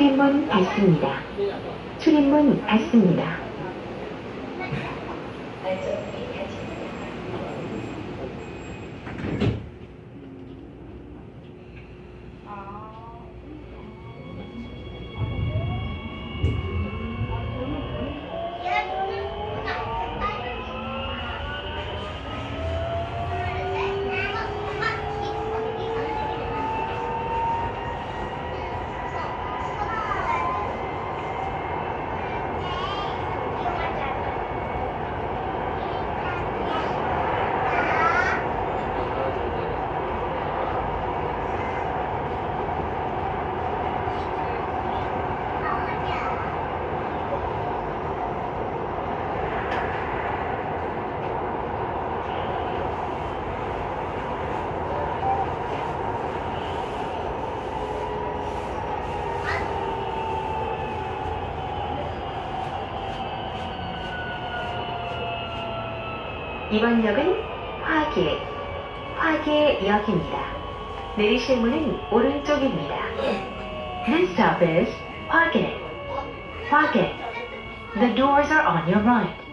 출입문 닫습니다. 출입문 닫습니다. 이번 역은 화계, 화계역입니다. 내리실 문은 오른쪽입니다. This stop is 화계, 화계. The doors are on your right.